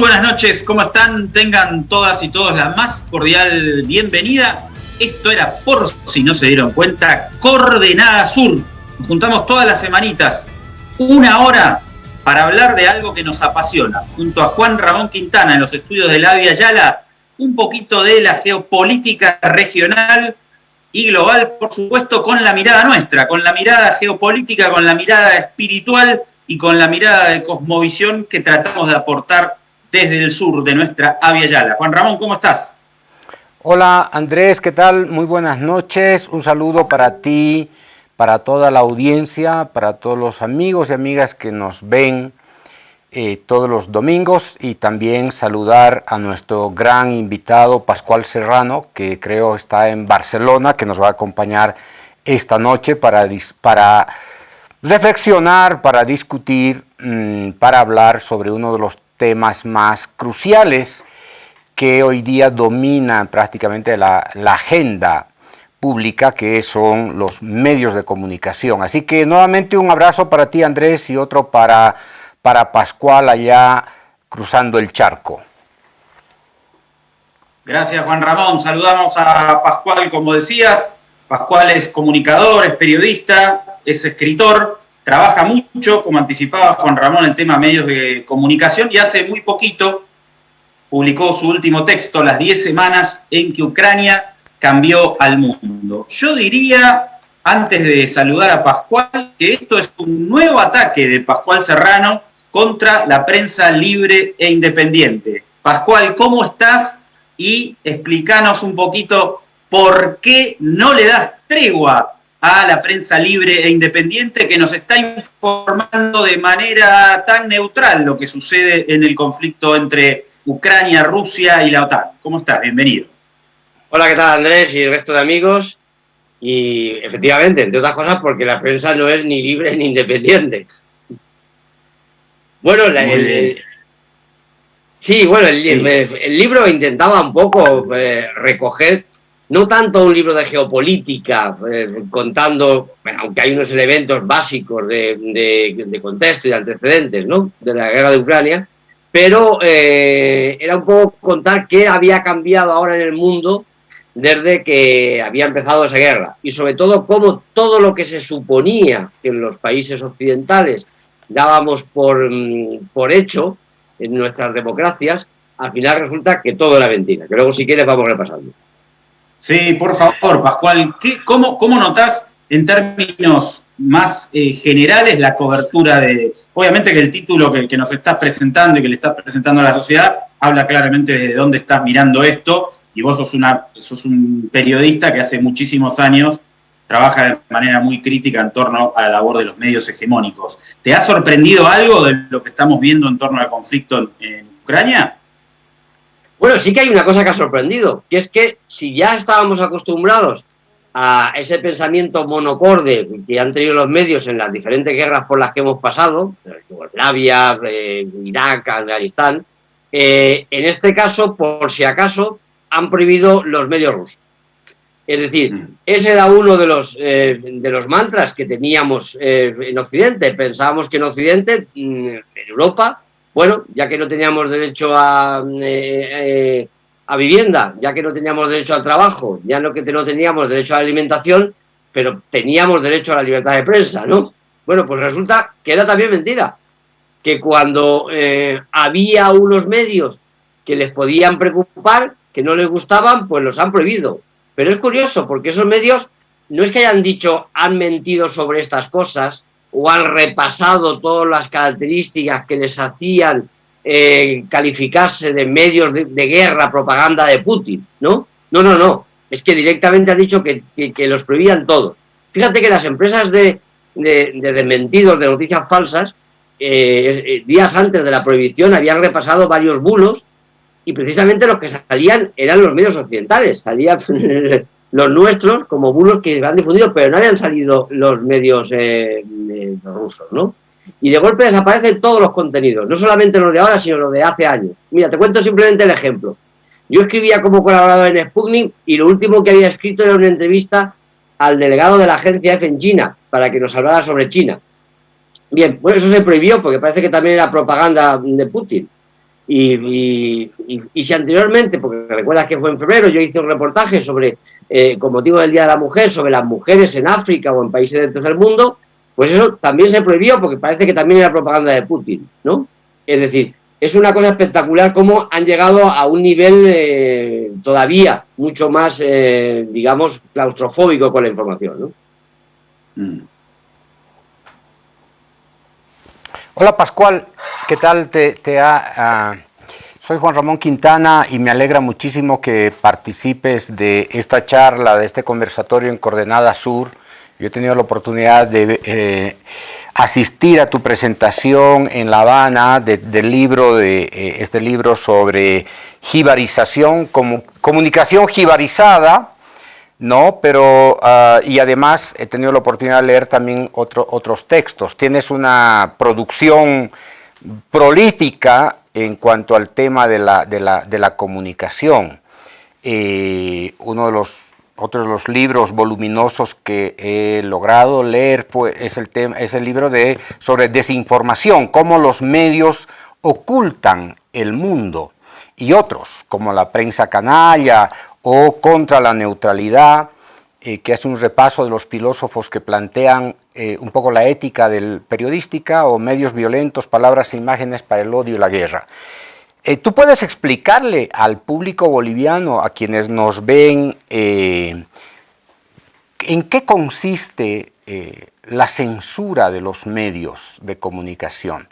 Buenas noches, ¿cómo están? Tengan todas y todos la más cordial bienvenida. Esto era, por si no se dieron cuenta, Coordenada Sur. Nos juntamos todas las semanitas, una hora, para hablar de algo que nos apasiona. Junto a Juan Ramón Quintana en los estudios de la Via Yala, un poquito de la geopolítica regional y global, por supuesto, con la mirada nuestra, con la mirada geopolítica, con la mirada espiritual y con la mirada de cosmovisión que tratamos de aportar desde el sur de nuestra Avia Yala. Juan Ramón, ¿cómo estás? Hola Andrés, ¿qué tal? Muy buenas noches, un saludo para ti, para toda la audiencia, para todos los amigos y amigas que nos ven eh, todos los domingos y también saludar a nuestro gran invitado Pascual Serrano, que creo está en Barcelona, que nos va a acompañar esta noche para, reflexionar, para discutir, mm, para hablar sobre uno de los temas más cruciales que hoy día dominan prácticamente la, agenda pública, que son los medios de comunicación. Así que nuevamente un abrazo para ti, Andrés, y otro para, para Pascual allá cruzando el charco. Gracias, Juan Ramón. Saludamos a Pascual, como decías. Pascual es comunicador, es periodista, es escritor trabaja mucho, como anticipaba Juan Ramón, el tema medios de comunicación y hace muy poquito publicó su último texto, Las 10 semanas en que Ucrania cambió al mundo. Yo diría, antes de saludar a Pascual, que esto es un nuevo ataque de Pascual Serrano contra la prensa libre e independiente. Pascual, ¿cómo estás? Y explícanos un poquito por qué no le das tregua a la prensa libre e independiente que nos está informando de manera tan neutral lo que sucede en el conflicto entre Ucrania, Rusia y la OTAN. ¿Cómo estás? Bienvenido. Hola, ¿qué tal Andrés y el resto de amigos? Y efectivamente, entre otras cosas, porque la prensa no es ni libre ni independiente. Bueno, el, sí, bueno, el, libro intentaba un poco eh, recoger no tanto un libro de geopolítica, eh, contando, aunque hay unos elementos básicos de, contexto y de antecedentes ¿no? de la guerra de Ucrania, pero eh, era un poco contar qué había cambiado ahora en el mundo desde que había empezado esa guerra y sobre todo cómo todo lo que se suponía que en los países occidentales dábamos por, mm, por hecho en nuestras democracias, al final resulta que todo era mentira, que luego si quieres vamos repasando. Sí, por favor, Pascual, ¿qué, cómo, ¿cómo notás en términos más eh, generales la cobertura de... Obviamente que el título que, nos estás presentando y que le estás presentando a la sociedad habla claramente de dónde estás mirando esto y vos sos, una, sos un periodista que hace muchísimos años trabaja de manera muy crítica en torno a la labor de los medios hegemónicos. ¿Te ha sorprendido algo de lo que estamos viendo en torno al conflicto en Ucrania? Bueno, sí que hay una cosa que ha sorprendido, que es que si ya estábamos acostumbrados a ese pensamiento monocorde que han tenido los medios en las diferentes guerras por las que hemos pasado, Yugoslavia, eh, Irak, Afganistán, eh, en este caso, por si acaso, han prohibido los medios rusos. Es decir, mm. ese era uno de los, eh, de los mantras que teníamos en Occidente. Pensábamos que en Occidente, mm, en Europa, bueno, ya que no teníamos derecho a, eh, eh, a vivienda, ya que no teníamos derecho al trabajo, ya no que no teníamos derecho a la alimentación, pero teníamos derecho a la libertad de prensa, ¿no? Bueno, pues resulta que era también mentira, que cuando eh, había unos medios que les podían preocupar, que no les gustaban, pues los han prohibido. Pero es curioso, porque esos medios no es que hayan dicho han mentido sobre estas cosas, o han repasado todas las características que les hacían eh, calificarse de medios de, guerra, propaganda de Putin, ¿no? No, no, no. Es que directamente ha dicho que, los prohibían todos. Fíjate que las empresas de, de, desmentidos, de noticias falsas, eh, eh, días antes de la prohibición habían repasado varios bulos y precisamente los que salían eran los medios occidentales. Salían los nuestros como bulos que han difundido, pero no habían salido los medios eh, eh, rusos, ¿no? Y de golpe desaparecen todos los contenidos, no solamente los de ahora, sino los de hace años. Mira, te cuento simplemente el ejemplo. Yo escribía como colaborador en Sputnik y lo último que había escrito era una entrevista al delegado de la agencia F en China para que nos hablara sobre China. Bien, pues eso se prohibió porque parece que también era propaganda de Putin. Y, si anteriormente, porque recuerdas que fue en febrero, yo hice un reportaje sobre, eh, con motivo del Día de la Mujer, sobre las mujeres en África o en países del tercer mundo, pues eso también se prohibió porque parece que también era propaganda de Putin, ¿no? Es decir, es una cosa espectacular cómo han llegado a un nivel eh, todavía mucho más, eh, digamos, claustrofóbico con la información. Mm. Hola Pascual, ¿qué tal te, ha...? Soy Juan Ramón Quintana y me alegra muchísimo que participes de esta charla, de este conversatorio en Coordenada Sur. Yo he tenido la oportunidad de eh, asistir a tu presentación en La Habana del libro, de, eh, este libro sobre jibarización, como, comunicación jibarizada, no, pero, ah, y además he tenido la oportunidad de leer también otros textos. Tienes una producción prolífica en cuanto al tema de la, de la, comunicación. Eh, uno de los de los libros voluminosos que he logrado leer es, el tema, es el libro de, sobre desinformación, cómo los medios ocultan el mundo y otros, como la prensa canalla o contra la neutralidad, eh, que hace un repaso de los filósofos que plantean eh, un poco la ética del periodística o medios violentos, palabras e imágenes para el odio y la guerra. Eh, ¿Tú puedes explicarle al público boliviano, a quienes nos ven, en qué consiste la censura de los medios de comunicación?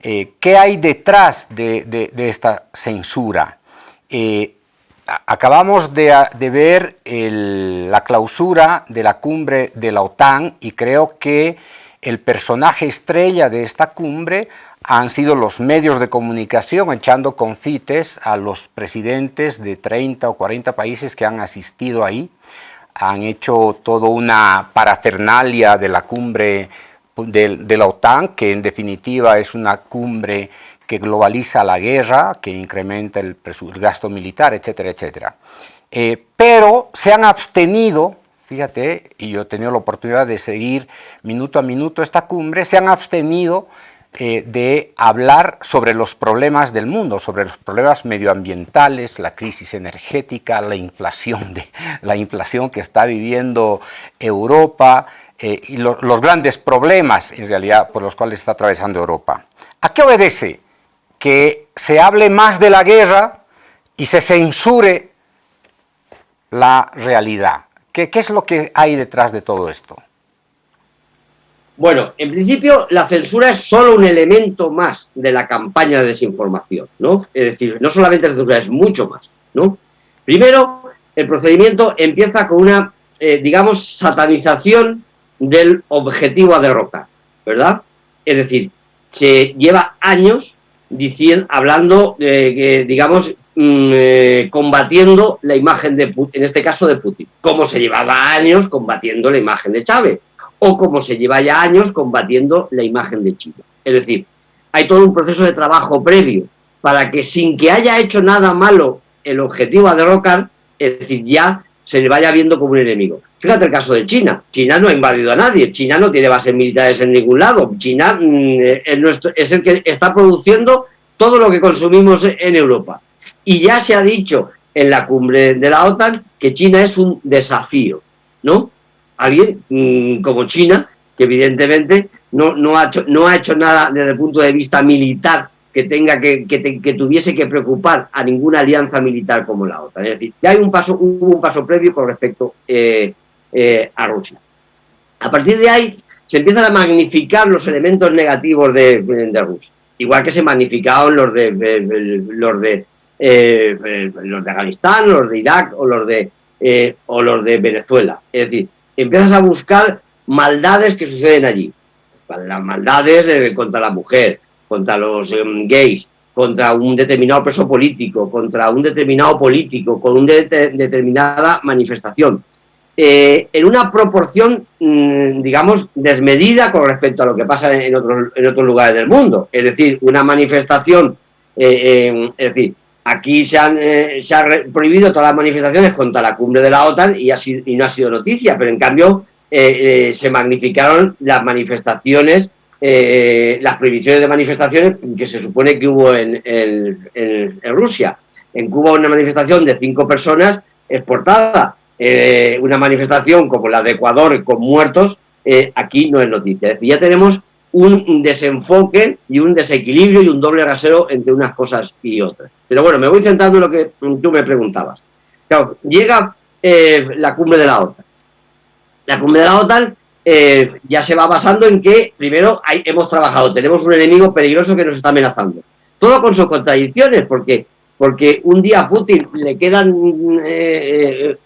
¿Qué hay detrás de, esta censura? Acabamos de, ver la clausura de la cumbre de la OTAN y creo que el personaje estrella de esta cumbre han sido los medios de comunicación echando confites a los presidentes de 30 o 40 países que han asistido ahí. Han hecho toda una parafernalia de la cumbre de la OTAN, que en definitiva es una cumbre que globaliza la guerra, que incrementa el, gasto militar, etcétera, etcétera. Eh, pero se han abstenido, fíjate, y yo he tenido la oportunidad de seguir minuto a minuto esta cumbre, se han abstenido eh, de hablar sobre los problemas del mundo, sobre los problemas medioambientales, la crisis energética, la inflación, de, la inflación que está viviendo Europa eh, y los grandes problemas en realidad por los cuales está atravesando Europa. ¿A qué obedece que se hable más de la guerra y se censure la realidad. ¿Qué, es lo que hay detrás de todo esto? Bueno, en principio la censura es solo un elemento más de la campaña de desinformación, ¿no? Es decir, no solamente la censura, es mucho más, ¿no? Primero, el procedimiento empieza con una, eh, digamos, satanización del objetivo a derrotar, ¿verdad? Es decir, se lleva años diciendo, hablando, eh, digamos, mm, eh, combatiendo la imagen de Putin, en este caso de Putin, como se llevaba años combatiendo la imagen de Chávez, o como se lleva ya años combatiendo la imagen de China. Es decir, hay todo un proceso de trabajo previo para que sin que haya hecho nada malo el objetivo a derrocar, es decir, ya se le vaya viendo como un enemigo. Fíjate el caso de China. China no ha invadido a nadie. China no tiene bases militares en ningún lado. China mm, es, el que está produciendo todo lo que consumimos en Europa. Y ya se ha dicho en la cumbre de la OTAN que China es un desafío, ¿no? Alguien mm, como China, que evidentemente no, ha no ha hecho nada desde el punto de vista militar que tenga que, que, tuviese que preocupar a ninguna alianza militar como la OTAN. Es decir, ya hay un paso, hubo un paso previo con respecto eh, eh, a Rusia. A partir de ahí se empiezan a magnificar los elementos negativos de, Rusia, igual que se magnificaron los de, los de eh, los de Afganistán, los de Irak o los de o los de Venezuela. Es decir, empiezas a buscar maldades que suceden allí. Las maldades contra la mujer, contra los em, gays, contra un determinado preso político, contra un determinado político, con una determinada manifestación. Eh, en una proporción, mm, digamos, desmedida con respecto a lo que pasa en otros, en otros lugares del mundo. Es decir, una manifestación, eh, es decir, aquí se han, eh, se prohibido todas las manifestaciones contra la cumbre de la OTAN y no ha sido noticia, pero en cambio se magnificaron las manifestaciones eh, las prohibiciones de manifestaciones que se supone que hubo en, Rusia. En Cuba una manifestación de cinco personas exportada, eh, una manifestación como la de Ecuador con muertos, eh, aquí no es noticia. ya tenemos un desenfoque y un desequilibrio y un doble rasero entre unas cosas y otras. Pero bueno, me voy centrando en lo que tú me preguntabas. Claro, llega la cumbre de la OTAN. La cumbre de la OTAN eh, ya se va basando en que, primero, hemos trabajado, tenemos un enemigo peligroso que nos está amenazando. Todo con sus contradicciones, porque, porque un día a Putin le quedan, eh,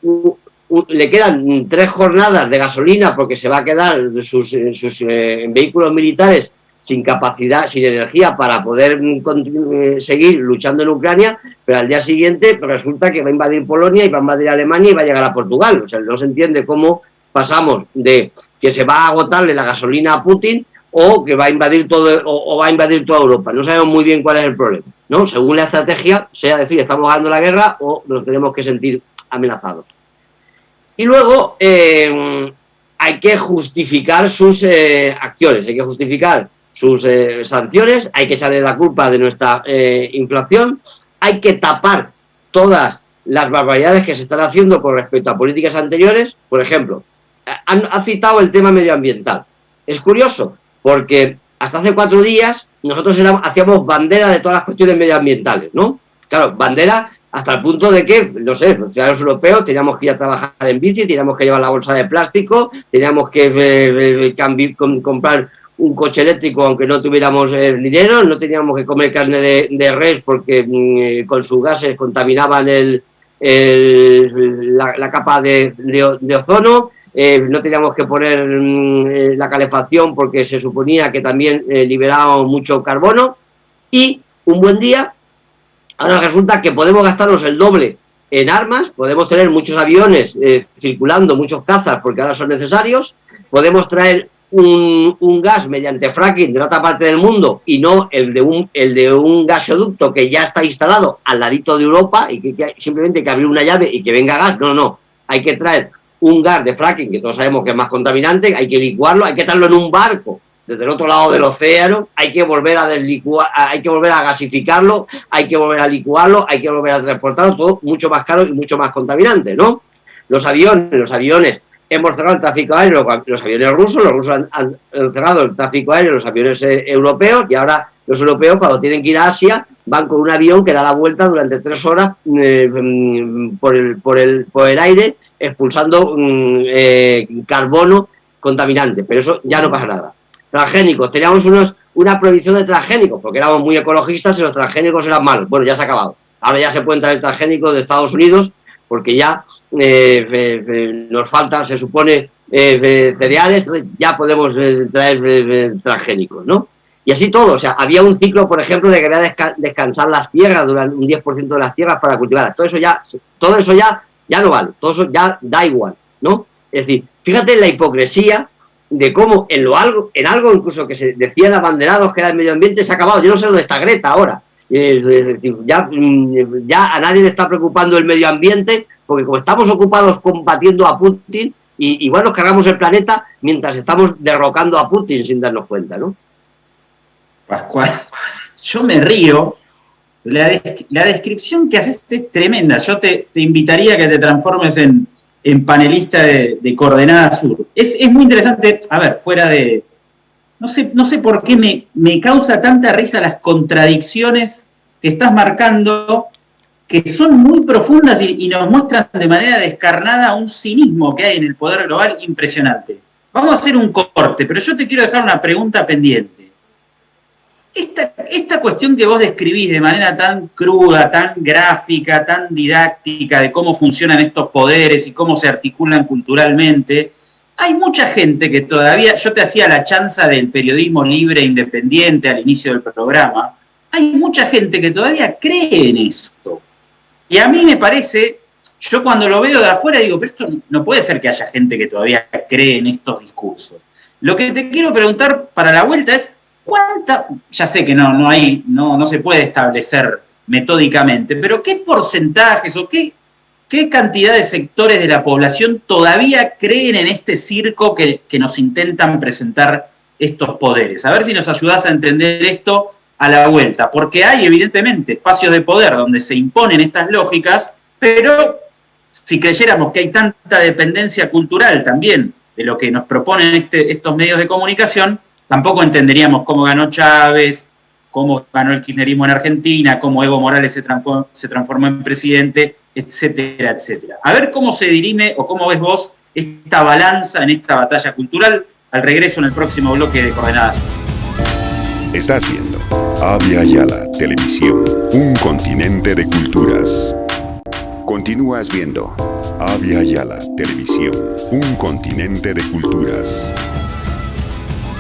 le quedan tres jornadas de gasolina porque se va a quedar sus, sus eh, vehículos militares sin capacidad, sin energía para poder seguir luchando en Ucrania, pero al día siguiente resulta que va a invadir Polonia y va a invadir Alemania y va a llegar a Portugal. O sea, no se entiende cómo pasamos de que se va a agotarle la gasolina a Putin o que va a invadir todo o, va a invadir toda Europa. No sabemos muy bien cuál es el problema, ¿no? Según la estrategia, sea decir, estamos ganando la guerra o nos tenemos que sentir amenazados. Y luego eh, hay que justificar sus eh, acciones, hay que justificar sus eh, sanciones, hay que echarle la culpa de nuestra inflación, hay que tapar todas las barbaridades que se están haciendo con respecto a políticas anteriores, por ejemplo, ha citado el tema medioambiental. Es curioso, porque hasta hace cuatro días nosotros hacíamos bandera de todas las cuestiones medioambientales, ¿no? Claro, bandera hasta el punto de que, no sé, los ciudadanos europeos teníamos que ir a trabajar en bici, teníamos que llevar la bolsa de plástico, teníamos que eh, eh, comprar un coche eléctrico aunque no tuviéramos eh, dinero, no teníamos que comer carne de, res porque mm, con sus gases contaminaban el, la, capa de ozono, eh, no teníamos que poner mm, eh, la calefacción porque se suponía que también eh, liberábamos mucho carbono. Y un buen día, ahora resulta que podemos gastarnos el doble en armas, podemos tener muchos aviones circulando, muchos cazas porque ahora son necesarios, podemos traer un, gas mediante fracking de otra parte del mundo y no el de un, el de un gasoducto que ya está instalado al ladito de Europa y que, que simplemente hay que abrir una llave y que venga gas, no, no, hay que traer un gas de fracking, que todos sabemos que es más contaminante, hay que licuarlo, hay que echarlo en un barco desde el otro lado del océano, hay que volver a deslicuar, hay que volver a gasificarlo, hay que volver a licuarlo, hay que volver a transportarlo, todo mucho más caro y mucho más contaminante, ¿no? Los aviones, los aviones, hemos cerrado el tráfico aéreo, los aviones rusos, los rusos han, cerrado el tráfico aéreo, los aviones eh, europeos, y ahora los europeos cuando tienen que ir a Asia van con un avión que da la vuelta durante tres horas eh, mm, por, el, por, el, por el aire expulsando mm, eh, carbono contaminante, pero eso ya no pasa nada. Transgénicos, teníamos unos, una prohibición de transgénicos, porque éramos muy ecologistas y los transgénicos eran malos. Bueno, ya se ha acabado. Ahora ya se pueden traer transgénicos de Estados Unidos, porque ya eh, nos faltan, se supone, eh, cereales, ya podemos traer transgénicos, ¿no? Y así todo, o sea, había un ciclo, por ejemplo, de que había descansar las tierras durante un 10% de las tierras para cultivarlas. Todo eso ya, todo eso ya ya no vale, todo eso ya da igual, ¿no? Es decir, fíjate la hipocresía de cómo en lo algo, en algo incluso que se decían abanderados que era el medio ambiente se ha acabado. Yo no sé dónde está Greta ahora. Es decir, ya, mm, ya a nadie le está preocupando el medio ambiente, porque como estamos ocupados combatiendo a Putin, y igual nos cargamos el planeta mientras estamos derrocando a Putin sin darnos cuenta, ¿no? Pascual, yo me río la, descripción que haces es tremenda. Yo te, invitaría a que te transformes en, panelista de, Coordenada Sur. Es, muy interesante, a ver, fuera de... No sé, no sé por qué me, me causa tanta risa las contradicciones que estás marcando, que son muy profundas y, nos muestran de manera descarnada un cinismo que hay en el poder global impresionante. Vamos a hacer un corte, pero yo te quiero dejar una pregunta pendiente. Esta, cuestión que vos describís de manera tan cruda, tan gráfica, tan didáctica de cómo funcionan estos poderes y cómo se articulan culturalmente, hay mucha gente que todavía, yo te hacía la chanza del periodismo libre e independiente al inicio del programa, hay mucha gente que todavía cree en esto. Y a mí me parece, yo cuando lo veo de afuera digo, pero esto no puede ser que haya gente que todavía cree en estos discursos. Lo que te quiero preguntar para la vuelta es, ¿Cuánta, ya sé que no, no, hay, no, no se puede establecer metódicamente, pero qué porcentajes o qué, qué cantidad de sectores de la población todavía creen en este circo que, nos intentan presentar estos poderes. A ver si nos ayudás a entender esto a la vuelta, porque hay evidentemente espacios de poder donde se imponen estas lógicas, pero si creyéramos que hay tanta dependencia cultural también de lo que nos proponen este, estos medios de comunicación, tampoco entenderíamos cómo ganó Chávez, cómo ganó el kirchnerismo en Argentina, cómo Evo Morales se transformó, en presidente, etcétera, etcétera. A ver cómo se dirime o cómo ves vos esta balanza en esta batalla cultural al regreso en el próximo bloque de Coordenadas. Está haciendo Avia Yala Televisión, un continente de culturas. Continúas viendo Avia Yala Televisión, un continente de culturas.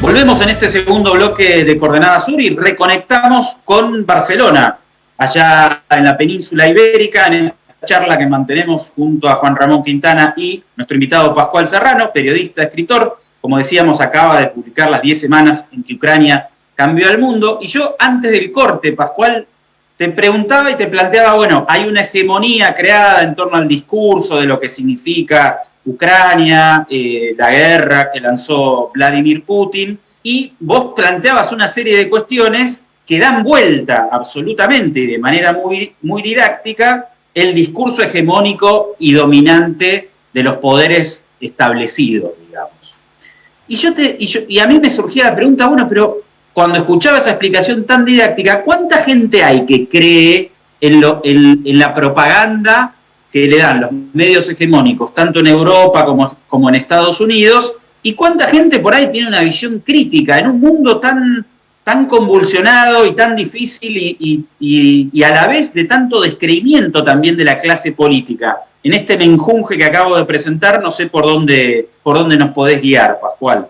Volvemos en este segundo bloque de Coordenada Sur y reconectamos con Barcelona, allá en la península ibérica, en esta charla que mantenemos junto a Juan Ramón Quintana y nuestro invitado Pascual Serrano, periodista, escritor. Como decíamos, acaba de publicar las 10 semanas en que Ucrania cambió el mundo. Y yo, antes del corte, Pascual, te preguntaba y te planteaba, bueno, hay una hegemonía creada en torno al discurso de lo que significa Ucrania, eh, la guerra que lanzó Vladimir Putin, y vos planteabas una serie de cuestiones que dan vuelta absolutamente y de manera muy, muy didáctica el discurso hegemónico y dominante de los poderes establecidos, digamos. Y, yo te, y, y a mí me surgía la pregunta, bueno, pero cuando escuchaba esa explicación tan didáctica, ¿cuánta gente hay que cree en, la propaganda que le dan los medios hegemónicos, tanto en Europa como, como en Estados Unidos? ¿Y cuánta gente por ahí tiene una visión crítica en un mundo tan, tan convulsionado y tan difícil y, y, a la vez de tanto descreimiento también de la clase política? En este menjunje que acabo de presentar, no sé por dónde, por dónde nos podés guiar, Pascual.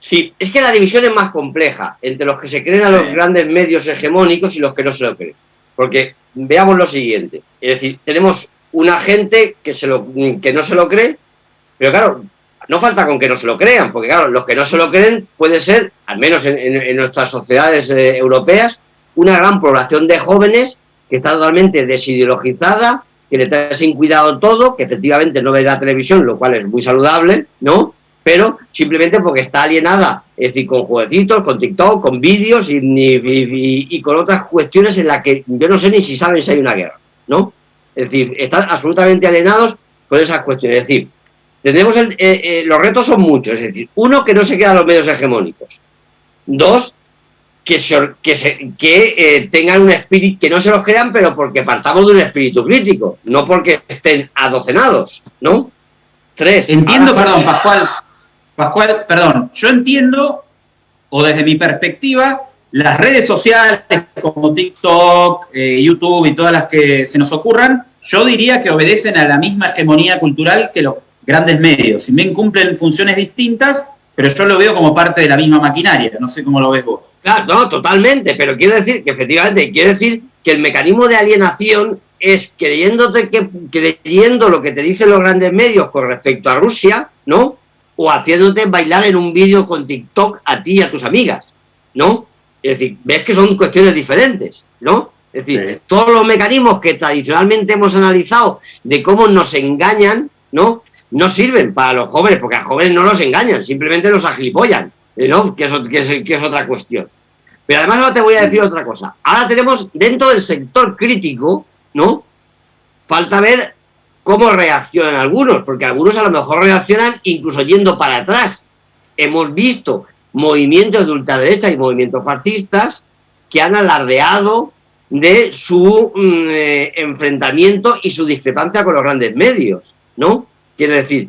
Sí, es que la división es más compleja entre los que se creen a los grandes medios hegemónicos y los que no se lo creen. Porque veamos lo siguiente, es decir, tenemos una gente que, se lo, que no se lo cree, pero claro, no falta con que no se lo crean, porque claro, los que no se lo creen puede ser, al menos en, nuestras sociedades eh, europeas, una gran población de jóvenes que está totalmente desideologizada, que le está sin cuidado todo, que efectivamente no ve la televisión, lo cual es muy saludable, ¿no? pero simplemente porque está alienada, es decir, con jueguecitos, con TikTok, con vídeos y, con otras cuestiones en las que yo no sé ni si saben si hay una guerra, ¿no? Es decir, están absolutamente alienados con esas cuestiones. Es decir, tenemos eh, eh, los retos son muchos, es decir, uno, que no se quedan los medios hegemónicos. Dos, que, que, que eh, tengan un espíritu, que no se los crean, pero porque partamos de un espíritu crítico, no porque estén adocenados, ¿no? Tres. Entiendo, perdón, Pascual, Pascual, perdón, yo entiendo, o desde mi perspectiva, las redes sociales como TikTok, eh, YouTube y todas las que se nos ocurran, yo diría que obedecen a la misma hegemonía cultural que los grandes medios. Si bien cumplen funciones distintas, pero yo lo veo como parte de la misma maquinaria. No sé cómo lo ves vos. Claro, no, totalmente, pero quiero decir que efectivamente, quiero decir que el mecanismo de alienación es creyéndote que, creyendo lo que te dicen los grandes medios con respecto a Rusia, ¿no? O haciéndote bailar en un vídeo con TikTok a ti y a tus amigas, ¿no? Es decir, ves que son cuestiones diferentes, ¿no? Es decir, todos los mecanismos que tradicionalmente hemos analizado de cómo nos engañan, ¿no? No sirven para los jóvenes, porque a jóvenes no los engañan, simplemente los agilipollan, ¿no? Que es, que es otra cuestión. Pero además ahora te voy a decir otra cosa. Ahora tenemos dentro del sector crítico, ¿no? Falta ver cómo reaccionan algunos, porque algunos a lo mejor reaccionan incluso yendo para atrás. Hemos visto movimientos de ultraderecha y movimientos fascistas que han alardeado de su mm, eh, enfrentamiento y su discrepancia con los grandes medios, ¿no? Quiero decir,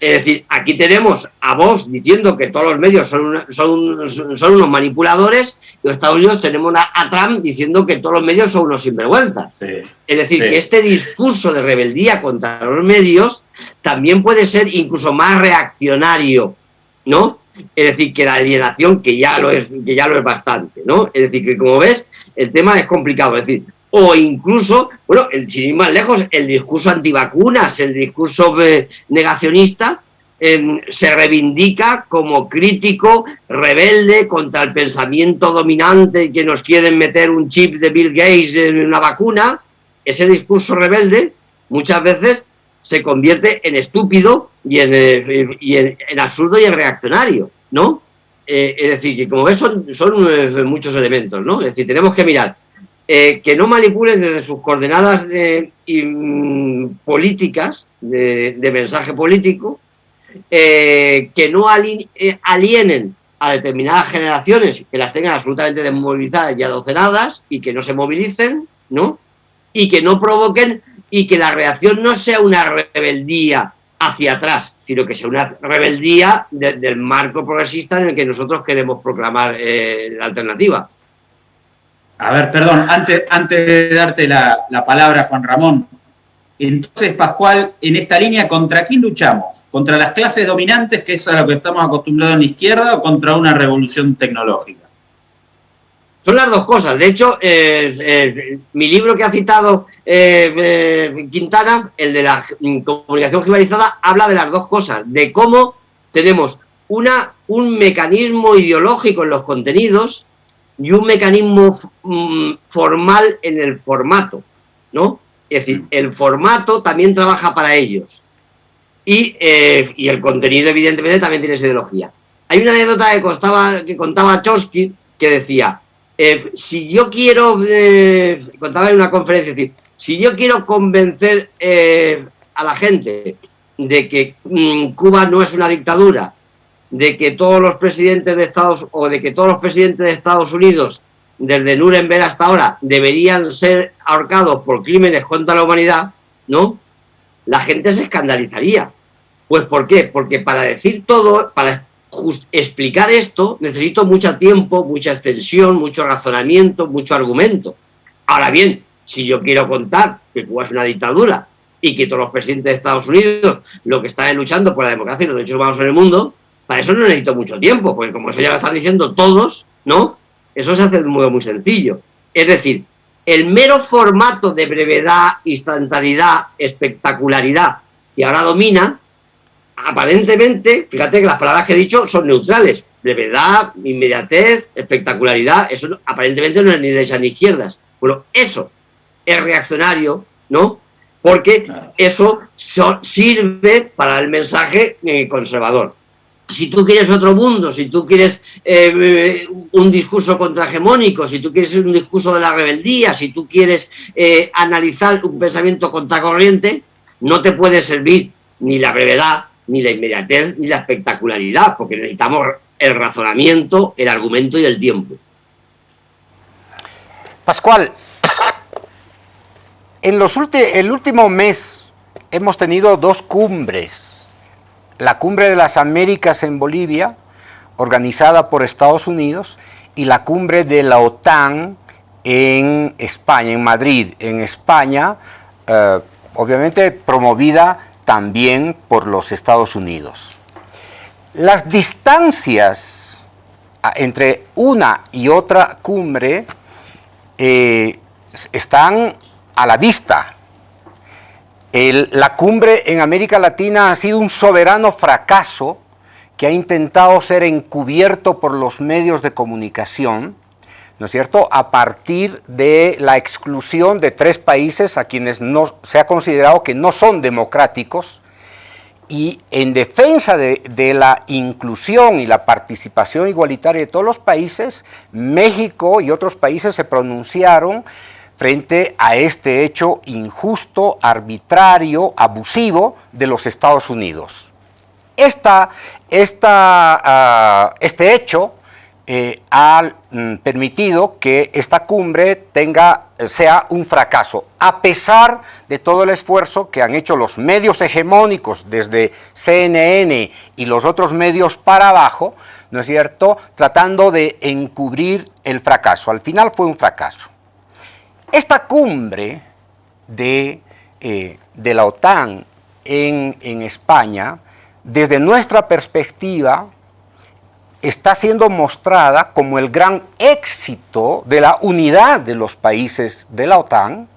es decir, aquí tenemos a Vox diciendo que todos los medios son, son, son unos manipuladores y en Estados Unidos tenemos a, Trump diciendo que todos los medios son unos sinvergüenzas. Es decir, que este discurso de rebeldía contra los medios también puede ser incluso más reaccionario, ¿no? Es decir, que la alienación, que ya lo es, que ya lo es bastante, ¿no? Es decir, que como ves, el tema es complicado. Es decir, o incluso, bueno, el, sin ir más lejos, el discurso antivacunas, el discurso eh, negacionista, em, se reivindica como crítico, rebelde contra el pensamiento dominante que nos quieren meter un chip de Bill Gates en una vacuna. Ese discurso rebelde muchas veces se convierte en estúpido y en, eh, absurdo y en reaccionario, ¿no? eh, es decir, que como ves son, son muchos elementos, ¿no? Es decir, tenemos que mirar que no manipulen desde sus coordenadas mm, políticas, de, mensaje político, que no alienen a determinadas generaciones que las tengan absolutamente desmovilizadas y adocenadas y que no se movilicen, ¿no? Y que no provoquen y que la reacción no sea una rebeldía hacia atrás, sino que sea una rebeldía del marco progresista en el que nosotros queremos proclamar eh, la alternativa. A ver, perdón, antes, antes de darte la, la palabra, Juan Ramón, entonces, Pascual, en esta línea, ¿contra quién luchamos? ¿Contra las clases dominantes, que es a lo que estamos acostumbrados en la izquierda, o contra una revolución tecnológica? Son las dos cosas. De hecho, eh, eh, mi libro que ha citado eh, Quintana, el de la comunicación generalizada, habla de las dos cosas, de cómo tenemos una, un mecanismo ideológico en los contenidos y un mecanismo mm, formal en el formato, ¿no? Es decir, el formato también trabaja para ellos. Y, eh, el contenido, evidentemente, también tiene esa ideología. Hay una anécdota que, contaba, que contaba Chomsky que decía, eh, si yo quiero, eh, contaba en una conferencia, es decir, si yo quiero convencer a la gente de que mm, Cuba no es una dictadura, de que todos los presidentes de Estados o de que todos los presidentes de Estados Unidos desde Nuremberg hasta ahora deberían ser ahorcados por crímenes contra la humanidad, ¿no? La gente se escandalizaría. Pues ¿por qué? Porque para decir todo, para explicar esto, necesito mucho tiempo, mucha extensión, mucho razonamiento, mucho argumento. Ahora bien, si yo quiero contar que Cuba es una dictadura y que todos los presidentes de Estados Unidos lo que están luchando por la democracia y los derechos humanos en el mundo, para eso no necesito mucho tiempo, porque como eso ya lo están diciendo todos, ¿no? Eso se hace de un modo muy sencillo. Es decir, el mero formato de brevedad, instantaneidad, espectacularidad que ahora domina, aparentemente, fíjate que las palabras que he dicho son neutrales. Brevedad, inmediatez, espectacularidad, eso aparentemente no es ni derechas ni izquierdas. Bueno, eso es reaccionario, ¿no? Porque eso sirve para el mensaje eh, conservador si tú quieres otro mundo, si tú quieres eh, un discurso contrahegemónico, si tú quieres un discurso de la rebeldía, si tú quieres eh, analizar un pensamiento contracorriente, no te puede servir ni la brevedad, ni la inmediatez, ni la espectacularidad, porque necesitamos el razonamiento, el argumento y el tiempo. Pascual, en los el último mes hemos tenido dos cumbres la Cumbre de las Américas en Bolivia, organizada por Estados Unidos, y la Cumbre de la OTAN en España, en Madrid, en España, eh, obviamente promovida también por los Estados Unidos. Las distancias ah, entre una y otra cumbre eh, están a la vista la cumbre en América Latina ha sido un soberano fracaso que ha intentado ser encubierto por los medios de comunicación, ¿no es cierto?, a partir de la exclusión de tres países a quienes no, se ha considerado que no son democráticos, y en defensa de, de, la inclusión y la participación igualitaria de todos los países, México y otros países se pronunciaron frente a este hecho injusto, arbitrario, abusivo de los Estados Unidos. Ah, este hecho eh, ha mm, permitido que esta cumbre tenga, sea un fracaso, a pesar de todo el esfuerzo que han hecho los medios hegemónicos, desde CNN y los otros medios para abajo, ¿no es cierto?, tratando de encubrir el fracaso. Al final fue un fracaso. Esta cumbre de, eh, de la OTAN en, en España, desde nuestra perspectiva, está siendo mostrada como el gran éxito de la unidad de los países de la OTAN,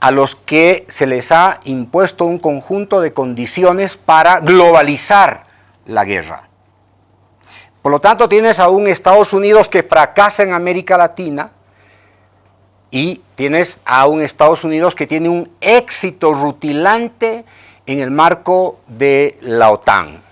a los que se les ha impuesto un conjunto de condiciones para globalizar la guerra. Por lo tanto, tienes a un Estados Unidos que fracasa en América Latina, y tienes a un Estados Unidos que tiene un éxito rutilante en el marco de la OTAN.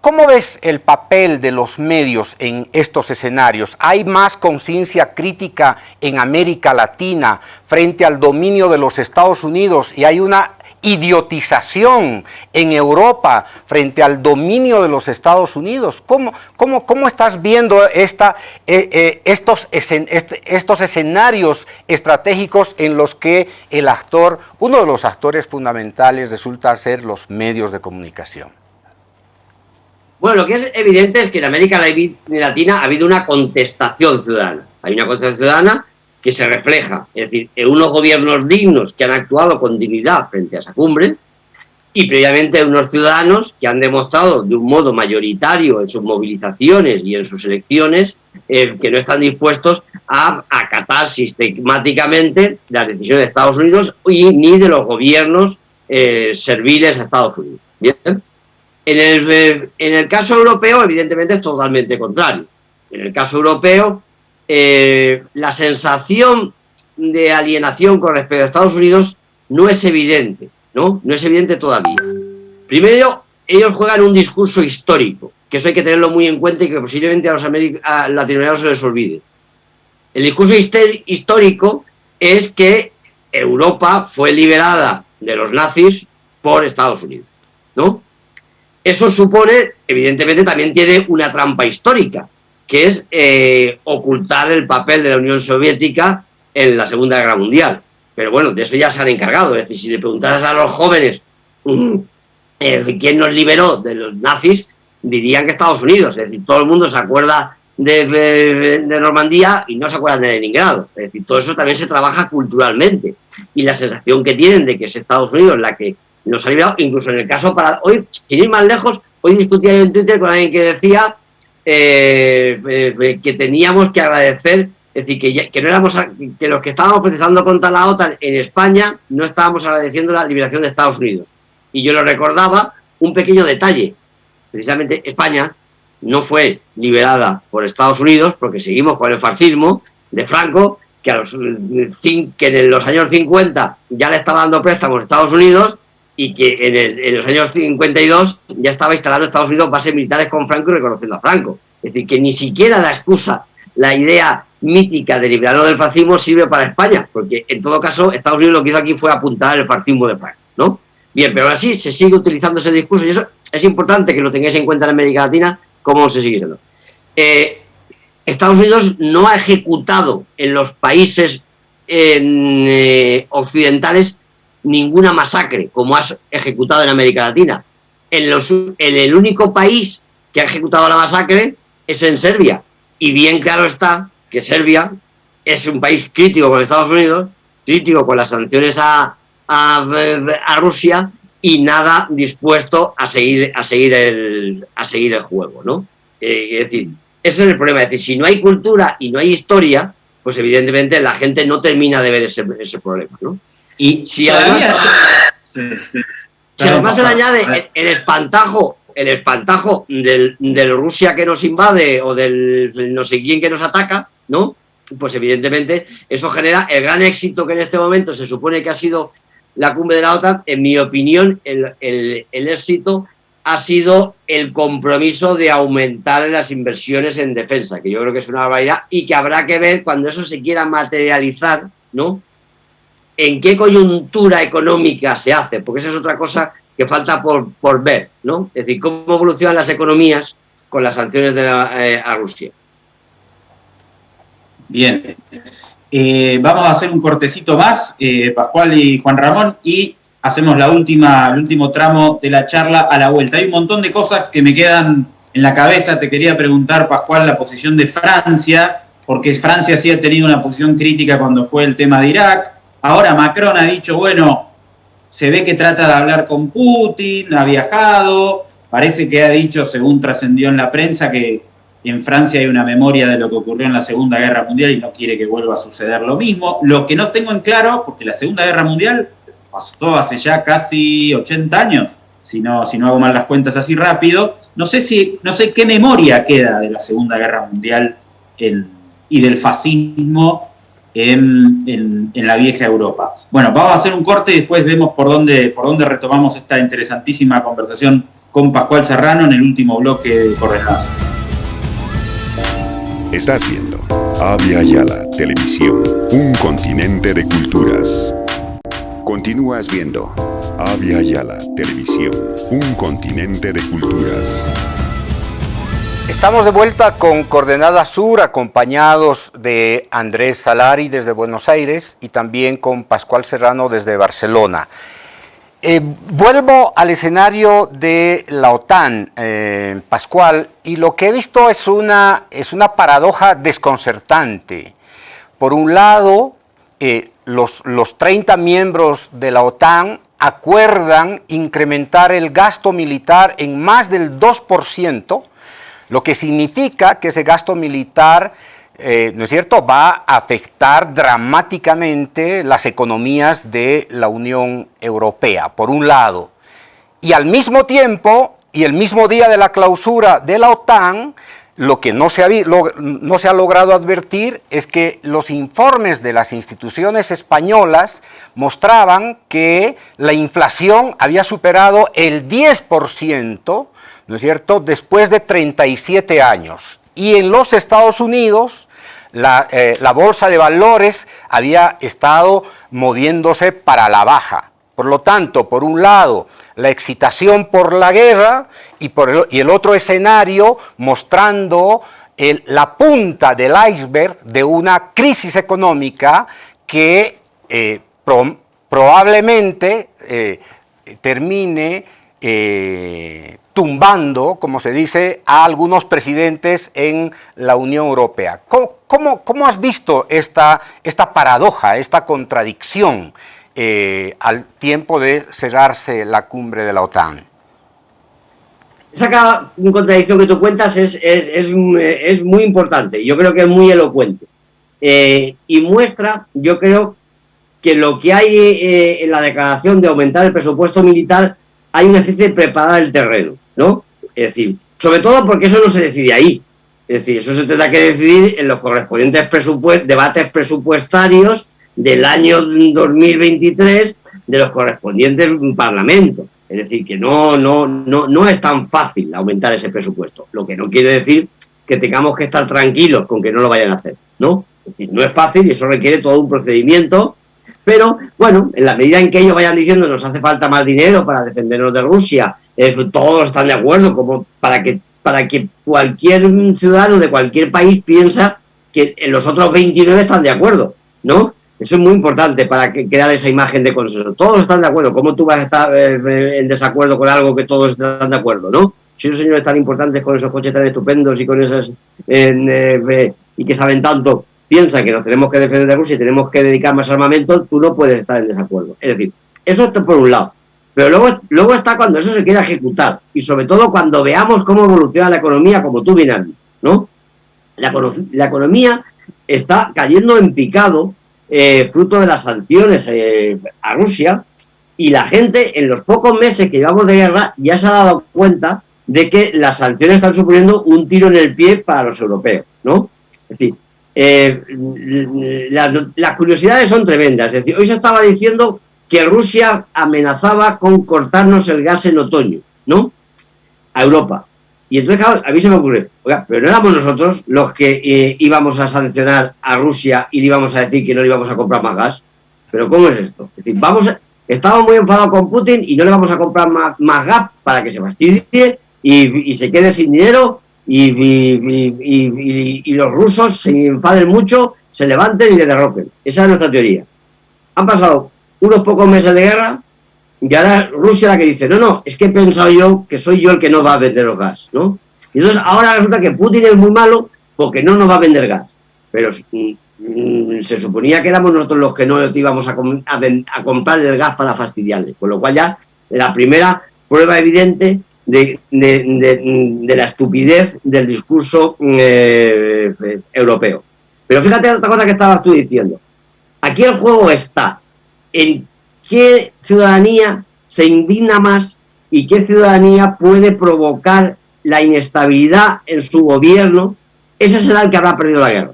¿Cómo ves el papel de los medios en estos escenarios? ¿Hay más conciencia crítica en América Latina frente al dominio de los Estados Unidos y hay una idiotización en Europa frente al dominio de los Estados Unidos. ¿Cómo, cómo, cómo estás viendo esta, eh, eh, estos, estos escenarios estratégicos en los que el actor, uno de los actores fundamentales resulta ser los medios de comunicación? Bueno, lo que es evidente es que en América Latina ha habido una contestación ciudadana. Hay una contestación ciudadana que se refleja, es decir, en unos gobiernos dignos que han actuado con dignidad frente a esa cumbre y previamente unos ciudadanos que han demostrado de un modo mayoritario en sus movilizaciones y en sus elecciones eh, que no están dispuestos a acatar sistemáticamente las decisiones de Estados Unidos y ni de los gobiernos eh, serviles a Estados Unidos. ¿Bien? En el, eh, en el caso europeo, evidentemente, es totalmente contrario. En el caso europeo, eh, la sensación de alienación con respecto a Estados Unidos no es evidente, ¿no? No es evidente todavía. Primero, ellos juegan un discurso histórico, que eso hay que tenerlo muy en cuenta y que posiblemente a los latinoamericanos se les olvide. El discurso histórico es que Europa fue liberada de los nazis por Estados Unidos, ¿no? Eso supone, evidentemente, también tiene una trampa histórica, que es eh, ocultar el papel de la Unión Soviética en la Segunda Guerra Mundial. Pero bueno, de eso ya se han encargado. Es decir, si le preguntaras a los jóvenes mm, eh, quién nos liberó de los nazis, dirían que Estados Unidos. Es decir, todo el mundo se acuerda de, Normandía y no se acuerdan de Leningrado. Es decir, todo eso también se trabaja culturalmente. Y la sensación que tienen de que es Estados Unidos la que nos ha liberado, incluso en el caso para hoy, sin ir más lejos, hoy discutía en Twitter con alguien que decía eh, eh, que teníamos que agradecer, es decir, que, que, no éramos, que los que estábamos protestando contra la OTAN en España no estábamos agradeciendo la liberación de Estados Unidos. Y yo lo recordaba un pequeño detalle. Precisamente España no fue liberada por Estados Unidos porque seguimos con el fascismo de Franco, que, a los, que en los años 50 ya le estaba dando préstamos a Estados Unidos y que en, los años 52 ya estaba instalando Estados Unidos bases militares con Franco y reconociendo a Franco. Es decir, que ni siquiera la excusa, la idea mítica de liberarlo del fascismo sirve para España, porque en todo caso Estados Unidos lo que hizo aquí fue apuntar el fascismo de Franco, ¿no? Bien, pero así se sigue utilizando ese discurso y eso es importante que lo tengáis en cuenta en América Latina, cómo se sigue siendo. Eh, Estados Unidos no ha ejecutado en los países eh, occidentales ninguna masacre como has ejecutado en América Latina. En, los, en el único país que ha ejecutado la masacre es en Serbia. Y bien claro está que Serbia es un país crítico con Estados Unidos, crítico con las sanciones a, a, Rusia y nada dispuesto a seguir, a seguir, el, a seguir el juego. ¿no? Eh, es decir, ese es el problema. Es decir, si no hay cultura y no hay historia, pues evidentemente la gente no termina de ver ese, ese problema. ¿no? Y si además, si además se le añade el, espantajo, el espantajo del, Rusia que nos invade o del no sé quién que nos ataca, ¿no? Pues evidentemente eso genera el gran éxito que en este momento se supone que ha sido la cumbre de la OTAN. En mi opinión, el, el, el éxito ha sido el compromiso de aumentar las inversiones en defensa, que yo creo que es una barbaridad y que habrá que ver cuando eso se quiera materializar, ¿no? En qué coyuntura económica se hace, porque esa es otra cosa que falta por, por ver, ¿no? Es decir, cómo evolucionan las economías con las sanciones de eh, a Rusia. Bien. Eh, vamos a hacer un cortecito más, eh, Pascual y Juan Ramón, y hacemos la última, el último tramo de la charla a la vuelta. Hay un montón de cosas que me quedan en la cabeza. Te quería preguntar, Pascual, la posición de Francia, porque Francia sí ha tenido una posición crítica cuando fue el tema de Irak. Ahora Macron ha dicho, bueno, se ve que trata de hablar con Putin, ha viajado, parece que ha dicho, según trascendió en la prensa, que en Francia hay una memoria de lo que ocurrió en la Segunda Guerra Mundial y no quiere que vuelva a suceder lo mismo. Lo que no tengo en claro, porque la Segunda Guerra Mundial pasó hace ya casi 80 años, si no, si no hago mal las cuentas así rápido, no sé, si, no sé qué memoria queda de la Segunda Guerra Mundial y del fascismo en, la vieja Europa. Bueno, vamos a hacer un corte y después vemos por dónde, por dónde retomamos esta interesantísima conversación con Pascual Serrano en el último bloque de Coordenadas. Está haciendo Avia Yala Televisión, un continente de culturas. Continúas viendo Avia Yala Televisión, un continente de culturas. Estamos de vuelta con Coordenada Sur, acompañados de Andrés Salari desde Buenos Aires y también con Pascual Serrano desde Barcelona. Eh, vuelvo al escenario de la OTAN, eh, Pascual, y lo que he visto es una, es una paradoja desconcertante. Por un lado, eh, los, los 30 miembros de la OTAN acuerdan incrementar el gasto militar en más del 2%, lo que significa que ese gasto militar eh, ¿no es cierto?, va a afectar dramáticamente las economías de la Unión Europea, por un lado. Y al mismo tiempo, y el mismo día de la clausura de la OTAN, lo que no se, ha, logrado advertir es que los informes de las instituciones españolas mostraban que la inflación había superado el 10%, ¿no es cierto?, después de 37 años. Y en los Estados Unidos, eh, la, bolsa de valores había estado moviéndose para la baja. Por lo tanto, por un lado, la excitación por la guerra y, el, otro escenario mostrando la punta del iceberg de una crisis económica que eh, probablemente eh, termine tumbando, como se dice, a algunos presidentes en la Unión Europea. ¿Cómo, has visto esta, esta, paradoja, esta contradicción eh, al tiempo de cerrarse la cumbre de la OTAN? Esa contradicción que tú cuentas es, es, muy importante, yo creo que es muy elocuente. Eh, y muestra, yo creo, que lo que hay eh, en la declaración de aumentar el presupuesto militar, hay una especie de preparar el terreno, ¿no? Es decir, sobre todo porque eso no se decide ahí, es decir, eso se tendrá que decidir en los correspondientes debates presupuestarios del año 2023 de los correspondientes parlamentos. Es decir, que no, no, no, no es tan fácil aumentar ese presupuesto. Lo que no quiere decir que tengamos que estar tranquilos con que no lo vayan a hacer. ¿no? Es decir, no es fácil y eso requiere todo un procedimiento. Pero, bueno, en la medida en que ellos vayan diciendo nos hace falta más dinero para defendernos de Rusia, eh, todos están de acuerdo como para que para que cualquier ciudadano de cualquier país piensa que los otros 29 están de acuerdo, ¿no? Eso es muy importante para que, crear esa imagen de consenso. Todos están de acuerdo. ¿Cómo tú vas a estar eh, en desacuerdo con algo que todos están de acuerdo, no? Si esos señores tan importantes con esos coches tan estupendos y con esas eh, y que saben tanto piensan que nos tenemos que defender de Rusia y tenemos que dedicar más armamento, tú no puedes estar en desacuerdo. Es decir, eso está por un lado. Pero luego, luego está cuando eso se quiera ejecutar y sobre todo cuando veamos cómo evoluciona la economía, como tú bien has ¿no? La, economía está cayendo en picado eh, fruto de las sanciones eh, a Rusia y la gente en los pocos meses que llevamos de guerra ya se ha dado cuenta de que las sanciones están suponiendo un tiro en el pie para los europeos, ¿no? Es decir, eh, las curiosidades son tremendas. Es decir, hoy se estaba diciendo que Rusia amenazaba con cortarnos el gas en otoño, ¿no? A Europa. Y entonces, a mí se me ocurre, oiga, pero no éramos nosotros los que eh, íbamos a sancionar a Rusia y le íbamos a decir que no le íbamos a comprar más gas. Pero ¿cómo es esto? Es decir, vamos, estamos muy enfadados con Putin y no le vamos a comprar más, gas para que se fastidie y, se quede sin dinero y, y, los rusos se enfaden mucho, se levanten y le derroquen. Esa es nuestra teoría. Han pasado unos pocos meses de guerra y ahora Rusia la que dice, no, no, es que he pensado yo que soy yo el que no va a vender los gas, ¿no? Y entonces ahora resulta que Putin es muy malo porque no nos va a vender gas. Pero mm, mm, se suponía que éramos nosotros los que no íbamos a, comprar el gas para fastidiarle. Con lo cual ya la primera prueba evidente de, la estupidez del discurso eh, europeo. Pero fíjate otra cosa que estabas tú diciendo. Aquí el juego está en qué ciudadanía se indigna más y qué ciudadanía puede provocar la inestabilidad en su gobierno, ese será el que habrá perdido la guerra.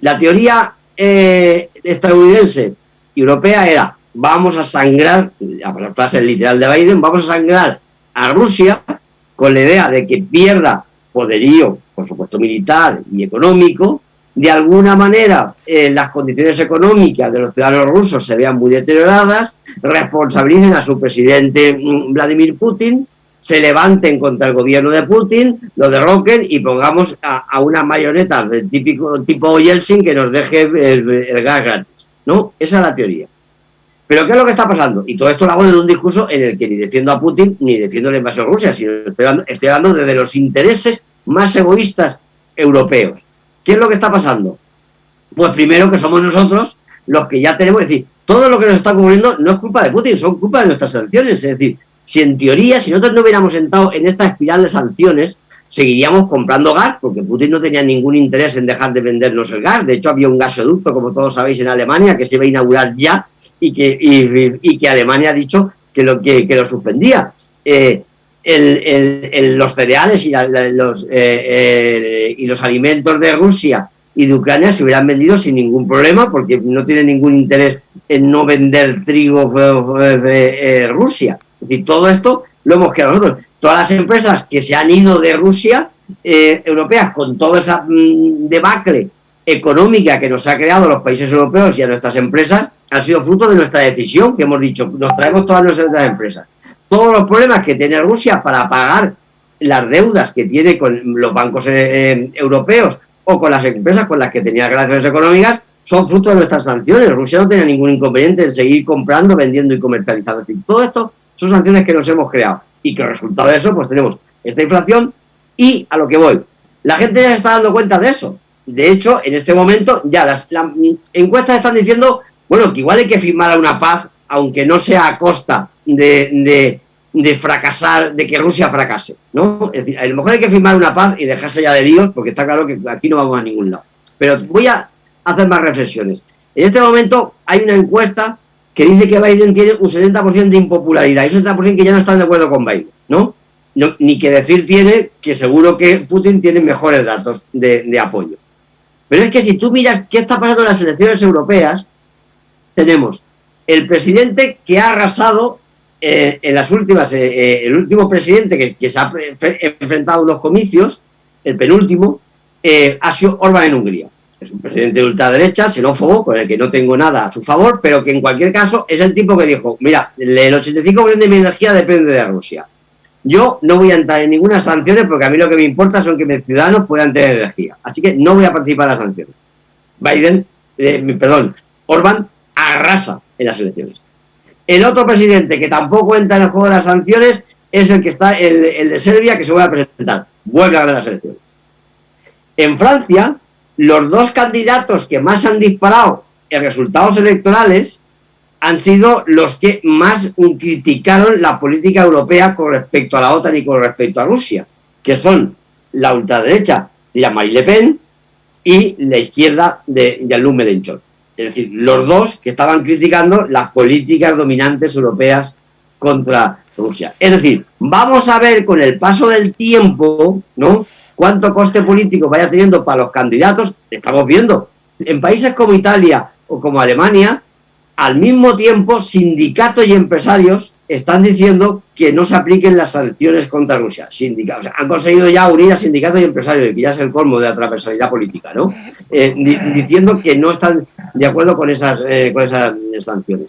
La teoría eh, estadounidense y europea era vamos a sangrar, la frase literal de Biden, vamos a sangrar a Rusia con la idea de que pierda poderío, por supuesto militar y económico, de alguna manera eh, las condiciones económicas de los ciudadanos rusos se vean muy deterioradas, responsabilicen a su presidente mm, Vladimir Putin, se levanten contra el gobierno de Putin, lo derroquen y pongamos a, una marioneta del típico tipo Yeltsin que nos deje el, gas gratis. ¿No? Esa es la teoría. Pero ¿qué es lo que está pasando? Y todo esto lo hago desde un discurso en el que ni defiendo a Putin ni defiendo la invasión Rusia, sino estoy hablando, estoy hablando desde los intereses más egoístas europeos. ¿Qué es lo que está pasando? Pues primero que somos nosotros los que ya tenemos, es decir, todo lo que nos está ocurriendo no es culpa de Putin, son culpa de nuestras sanciones. Es decir, si en teoría, si nosotros no hubiéramos entrado en esta espiral de sanciones, seguiríamos comprando gas, porque Putin no tenía ningún interés en dejar de vendernos el gas. De hecho, había un gasoducto, como todos sabéis, en Alemania, que se iba a inaugurar ya y que, y, que Alemania ha dicho que lo, que, lo suspendía. Eh, los cereales y, los, eh, eh, y los alimentos de Rusia y de Ucrania se hubieran vendido sin ningún problema porque no tiene ningún interés en no vender trigo de Rusia. Es decir, todo esto lo hemos creado nosotros. Todas las empresas que se han ido de Rusia, eh, europeas, con toda esa mm, debacle económica que nos ha creado los países europeos y a nuestras empresas, han sido fruto de nuestra decisión, que hemos dicho, nos traemos todas nuestras empresas. Todos los problemas que tiene Rusia para pagar las deudas que tiene con los bancos eh, eh, europeos o con las empresas con las que tenía relaciones económicas, son fruto de nuestras sanciones. Rusia no tenía ningún inconveniente en seguir comprando, vendiendo y comercializando. todo esto son sanciones que nos hemos creado y que resultado de eso pues tenemos esta inflación y a lo que voy. La gente ya se está dando cuenta de eso. De hecho, en este momento ya las, encuestas están diciendo, bueno, que igual hay que firmar una paz, aunque no sea a costa de, de, fracasar, de que Rusia fracase, ¿no? Es decir, a lo mejor hay que firmar una paz y dejarse ya de líos, porque está claro que aquí no vamos a ningún lado. Pero voy a hacer más reflexiones. En este momento hay una encuesta que dice que Biden tiene un 70% de impopularidad y un 70% que ya no están de acuerdo con Biden, ¿no? Ni que decir tiene que seguro que Putin tiene mejores datos de, apoyo. Pero es que si tú miras qué está pasando en las elecciones europeas, tenemos el presidente que ha arrasado eh, en las últimas, eh, eh, el último presidente que, se ha enfrentado a unos comicios, el penúltimo, ha sido Orban en Hungría es un presidente de ultraderecha, xenófobo, con el que no tengo nada a su favor, pero que en cualquier caso es el tipo que dijo, mira, el 85% de mi energía depende de Rusia. Yo no voy a entrar en ninguna sanciones porque a mí lo que me importa son que mis ciudadanos puedan tener energía. Así que no voy a participar en las sanciones. Biden, perdón, Orban arrasa en las elecciones. El otro presidente que tampoco entra en el juego de las sanciones es el que está, el, de Serbia, que se vuelve a presentar. Vuelve a ganar las elecciones. En Francia, los dos candidatos que más han disparado en resultados electorales han sido los que más criticaron la política europea con respecto a la OTAN y con respecto a Rusia, que son la ultraderecha de Jean-Marie Le Pen y la izquierda de Jean-Luc. Es decir, los dos que estaban criticando las políticas dominantes europeas contra Rusia. Es decir, vamos a ver con el paso del tiempo, ¿no? cuánto coste político vaya teniendo para los candidatos, estamos viendo. En países como Italia o como Alemania, al mismo tiempo sindicatos y empresarios están diciendo que no se apliquen las sanciones contra Rusia. Sindicatos, han conseguido ya unir a sindicatos y empresarios, que ya es el colmo de la transversalidad política, ¿no? Eh, diciendo que no están de acuerdo con esas, eh, con esas sanciones.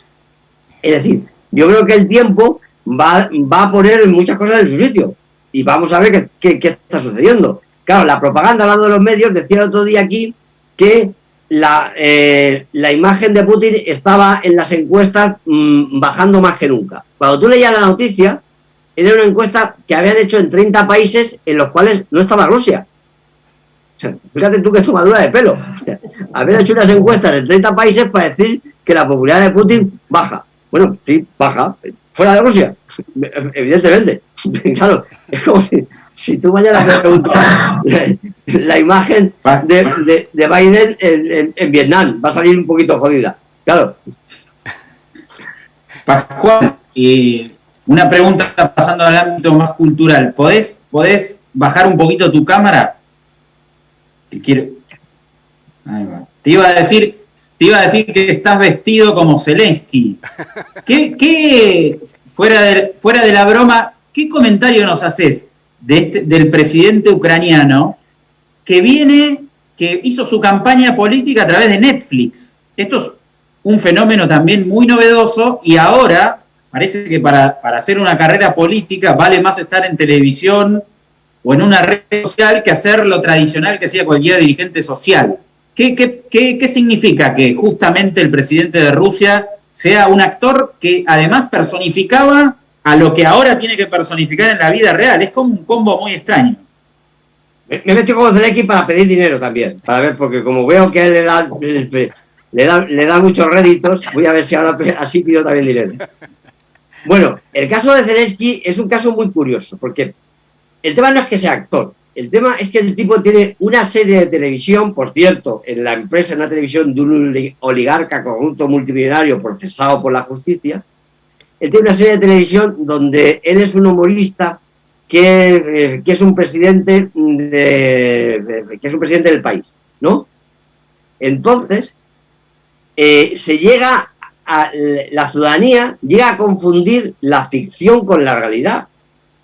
Es decir, yo creo que el tiempo va, va a poner muchas cosas en su sitio y vamos a ver qué, está sucediendo. Claro, la propaganda, hablando de los medios, decía el otro día aquí que la, eh, la imagen de Putin estaba en las encuestas mm, bajando más que nunca. Cuando tú leías la noticia, era una encuesta que habían hecho en 30 países en los cuales no estaba Rusia. fíjate tú qué tomadura de pelo. Habían hecho unas encuestas en 30 países para decir que la popularidad de Putin baja. Bueno, sí, baja. Fuera de Rusia. Evidentemente. Claro, es como si, tú mañana me preguntas la, imagen de, Biden en, Vietnam, va a salir un poquito jodida. Claro. Pascual, una pregunta pasando al ámbito más cultural. ¿Podés, podés bajar un poquito tu cámara? quiero... Te iba a decir, te iba a decir que estás vestido como Zelensky. ¿Qué, qué fuera, de, fuera de la broma, ¿qué comentario nos haces de este, del presidente ucraniano que viene, que hizo su campaña política a través de Netflix? Esto es un fenómeno también muy novedoso y ahora parece que para, hacer una carrera política vale más estar en televisión o en una red social que hacer lo tradicional que hacía cualquier dirigente social. ¿Qué, qué, qué significa que justamente el presidente de Rusia sea un actor que además personificaba a lo que ahora tiene que personificar en la vida real. Es como un combo muy extraño. Me, he metido como Zelensky para pedir dinero también, para ver, porque como veo que él le da, le da, le da muchos réditos, voy a ver si ahora así pido también dinero. Bueno, el caso de Zelensky es un caso muy curioso, porque el tema no es que sea actor, el tema es que el tipo tiene una serie de televisión, por cierto, en la empresa, en una televisión de un oligarca conjunto multimillonario procesado por la justicia. Él tiene una serie de televisión donde él es un humorista que, eh, es un presidente de, que es un presidente del país, ¿no? Entonces, eh, se llega a la ciudadanía llega a confundir la ficción con la realidad,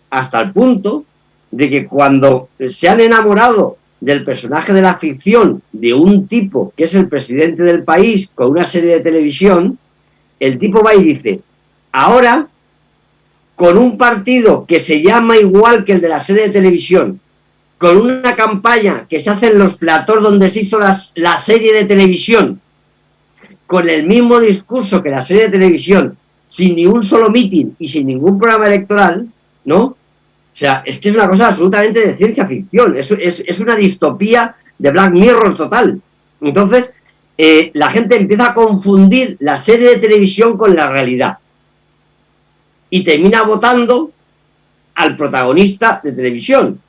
hasta el punto de que cuando se han enamorado del personaje de la ficción de un tipo que es el presidente del país con una serie de televisión, el tipo va y dice, ahora con un partido que se llama igual que el de la serie de televisión, con una campaña que se hace en los platós donde se hizo la serie de televisión, con el mismo discurso que la serie de televisión, sin ni un solo mitin y sin ningún programa electoral, ¿no? O sea, es que es una cosa absolutamente de ciencia ficción, es, una distopía de Black Mirror total. Entonces, eh, la gente empieza a confundir la serie de televisión con la realidad. Y termina votando al protagonista de televisión,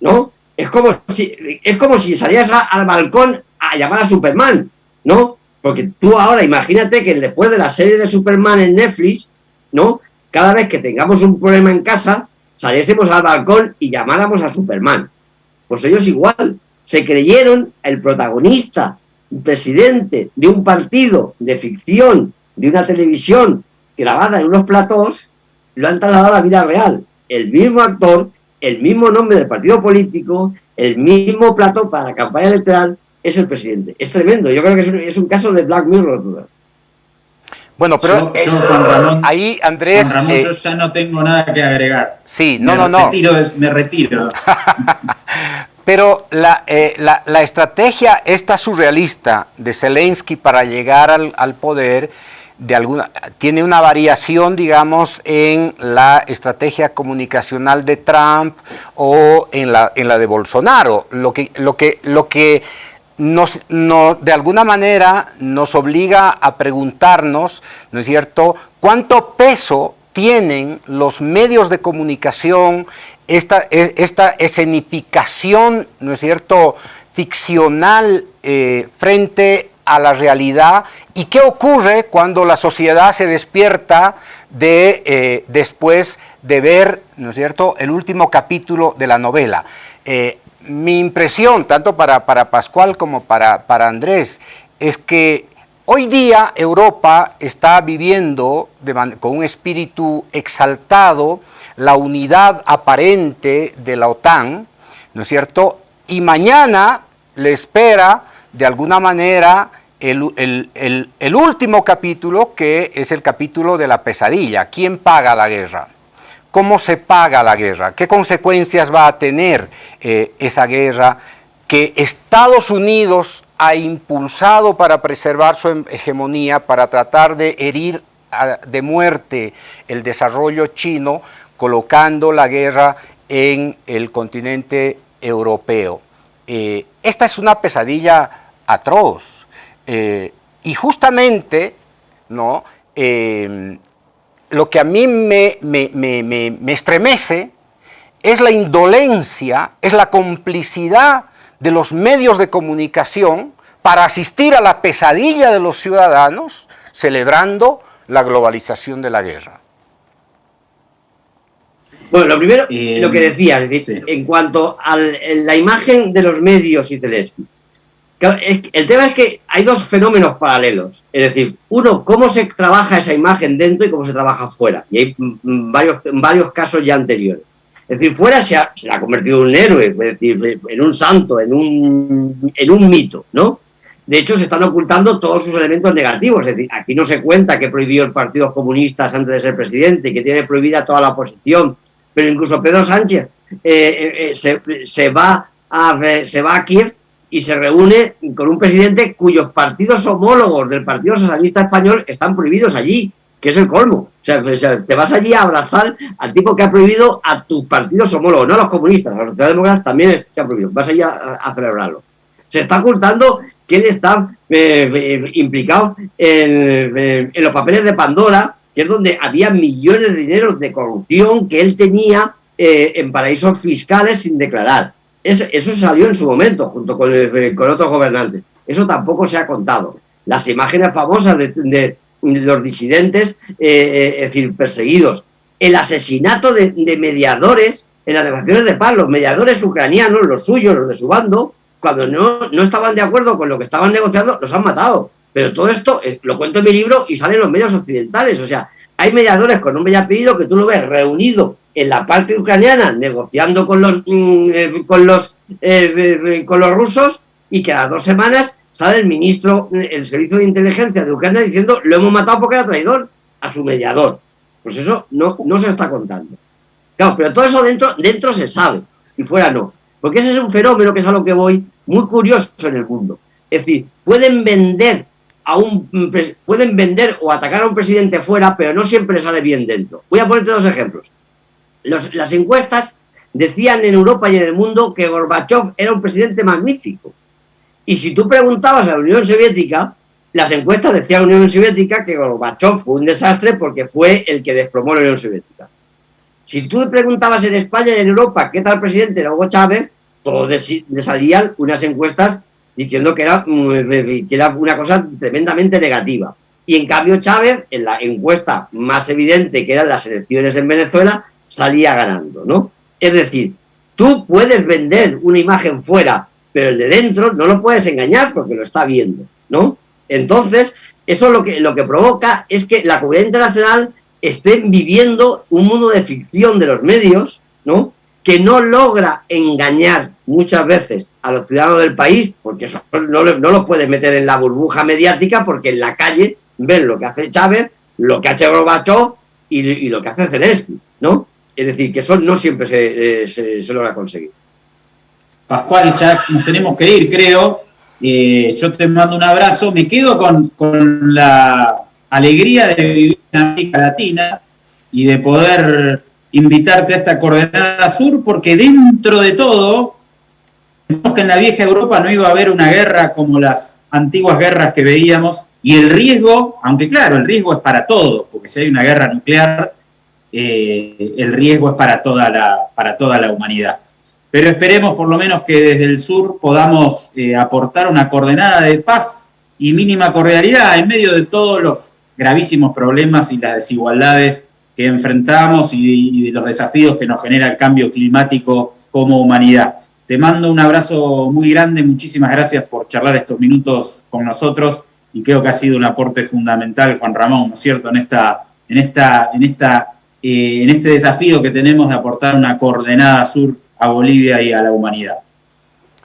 ¿no? Es como si, es como si salieras al balcón a llamar a Superman, ¿no? Porque tú ahora imagínate que después de la serie de Superman en Netflix, ¿no? Cada vez que tengamos un problema en casa, saliésemos al balcón y llamáramos a Superman. Pues ellos igual, se creyeron el protagonista, presidente de un partido de ficción, de una televisión grabada en unos platós, lo han trasladado a la vida real. El mismo actor, el mismo nombre del partido político, el mismo plató para la campaña electoral, es el presidente. Es tremendo. Yo creo que es un, caso de Black Mirror. Bueno, pero ahí, Andrés... Eh, yo ya no tengo nada que agregar. Sí, no, no, no. me retiro. pero la, eh, la, la, estrategia esta surrealista de Zelensky para llegar al, al, poder tiene una variación, digamos, en la estrategia comunicacional de Trump o en la, en la de Bolsonaro. Lo que, lo que, lo que nos, de alguna manera nos obliga a preguntarnos, ¿no es cierto?, cuánto peso tienen los medios de comunicación, esta, e, esta escenificación, ¿no es cierto?, ficcional eh, frente a la realidad y qué ocurre cuando la sociedad se despierta de, eh, después de ver, ¿no es cierto?, el último capítulo de la novela. Eh, mi impresión, tanto para, para Pascual como para, para, Andrés, es que hoy día Europa está viviendo con un espíritu exaltado la unidad aparente de la OTAN, ¿no es cierto? Y mañana le espera de alguna manera el, el, último capítulo, que es el capítulo de la pesadilla. ¿Quién paga la guerra? ¿Cómo se paga la guerra? ¿Qué consecuencias va a tener eh, esa guerra que Estados Unidos ha impulsado para preservar su hegemonía, para tratar de herir de muerte el desarrollo chino, colocando la guerra en el continente europeo? Eh, esta es una pesadilla atroz eh, y justamente ¿no? lo que a mí me, estremece es la indolencia, es la complicidad de los medios de comunicación para asistir a la pesadilla de los ciudadanos celebrando la globalización de la guerra. Bueno, lo primero, lo que decía, es decir, en cuanto a la imagen de los medios y Zelensky, El tema es que hay dos fenómenos paralelos. Es decir, uno, cómo se trabaja esa imagen dentro y cómo se trabaja fuera. Y hay varios, varios casos ya anteriores. Es decir, fuera se ha, se ha convertido en un héroe, es decir, en un santo, en un, en un mito, ¿no? De hecho, se están ocultando todos sus elementos negativos. Es decir, aquí no se cuenta que prohibió el Partido Comunista antes de ser presidente, que tiene prohibida toda la oposición. Pero incluso Pedro Sánchez eh, eh, eh, se, se, va a, se va a Kiev y se reúne con un presidente cuyos partidos homólogos del Partido Socialista Español están prohibidos allí, que es el colmo. O sea, te vas allí a abrazar al tipo que ha prohibido a tus partidos homólogos, no a los comunistas, a los socialdemócratas también se ha prohibido. Vas allí a, celebrarlo. Se está ocultando que él está eh, eh, implicado en, en, los papeles de Pandora, que es donde había millones de dinero de corrupción que él tenía eh, en paraísos fiscales sin declarar eso salió en su momento, junto con, con, otros gobernantes. Eso tampoco se ha contado. Las imágenes famosas de, los disidentes, eh, eh, es decir, perseguidos. El asesinato de, mediadores en las negociaciones de paz, los mediadores ucranianos, los suyos, los de su bando, cuando no, no estaban de acuerdo con lo que estaban negociando, los han matado. Pero todo esto eh, lo cuento en mi libro y sale en los medios occidentales. O sea, hay mediadores con un bella apellido que tú lo ves reunido en la parte ucraniana negociando con los mm, eh, con los eh, eh, con los rusos y que a dos semanas sale el ministro el servicio de inteligencia de Ucrania diciendo lo hemos matado porque era traidor a su mediador. Pues eso no, no se está contando. Claro pero todo eso dentro dentro se sabe y fuera no. Porque ese es un fenómeno que es a lo que voy muy curioso en el mundo. Es decir pueden vender a un pueden vender o atacar a un presidente fuera pero no siempre sale bien dentro. Voy a ponerte dos ejemplos las encuestas decían en Europa y en el mundo que Gorbachev era un presidente magnífico. Y si tú preguntabas a la Unión Soviética, las encuestas decían a la Unión Soviética que Gorbachev fue un desastre porque fue el que desplomó la Unión Soviética. Si tú preguntabas en España y en Europa qué tal presidente era Hugo Chávez, todos salían unas encuestas diciendo que era, mm, que era una cosa tremendamente negativa. Y en cambio Chávez, en la encuesta más evidente que eran las elecciones en Venezuela, salía ganando, ¿no? Es decir, tú puedes vender una imagen fuera, pero el de dentro no lo puedes engañar porque lo está viendo, ¿no? Entonces, eso lo que, lo que provoca es que la comunidad internacional esté viviendo un mundo de ficción de los medios, ¿no? Que no logra engañar muchas veces a los ciudadanos del país, porque no, no lo puedes meter en la burbuja mediática, porque en la calle ven lo que hace Chávez, lo que ha hecho Gorbachev y, y lo que hace Zelensky, ¿no? Es decir, que no siempre se, eh, se, logra conseguir. Pascual, ya nos tenemos que ir, creo. Eh, yo te mando un abrazo. Me quedo con, con, la alegría de vivir en América Latina y de poder invitarte a esta coordenada sur, porque dentro de todo, pensamos que en la vieja Europa no iba a haber una guerra como las antiguas guerras que veíamos, y el riesgo, aunque claro, el riesgo es para todos, porque si hay una guerra nuclear, eh, el riesgo es para toda, la, para toda la humanidad. Pero esperemos por lo menos que desde el sur podamos eh, aportar una coordenada de paz y mínima cordialidad en medio de todos los gravísimos problemas y las desigualdades que enfrentamos y, de los desafíos que nos genera el cambio climático como humanidad. Te mando un abrazo muy grande, muchísimas gracias por charlar estos minutos con nosotros y creo que ha sido un aporte fundamental, Juan Ramón, ¿no es cierto?, en esta, en esta, en esta eh, en este desafío que tenemos de aportar una coordenada sur a Bolivia y a la humanidad.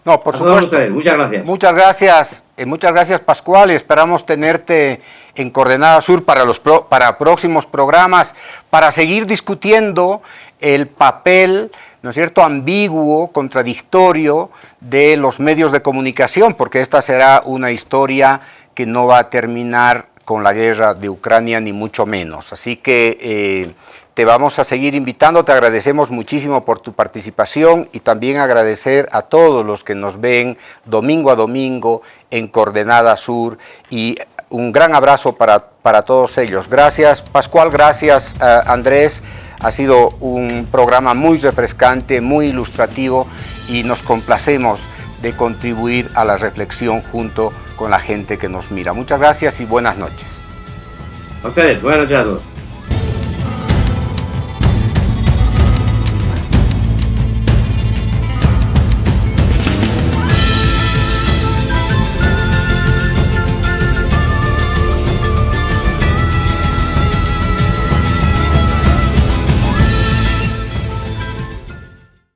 No, por supuesto. Muchas gracias. Muchas gracias, eh, muchas gracias Pascual y esperamos tenerte en Coordenada Sur para, los para próximos programas, para seguir discutiendo el papel, ¿no es cierto?, ambiguo, contradictorio de los medios de comunicación, porque esta será una historia que no va a terminar con la guerra de Ucrania, ni mucho menos. Así que eh, te vamos a seguir invitando, te agradecemos muchísimo por tu participación y también agradecer a todos los que nos ven domingo a domingo en Coordenada Sur y un gran abrazo para, para todos ellos. Gracias Pascual, gracias eh, Andrés, ha sido un programa muy refrescante, muy ilustrativo y nos complacemos de contribuir a la reflexión junto con la gente que nos mira. Muchas gracias y buenas noches. A ustedes, buenas noches a todos.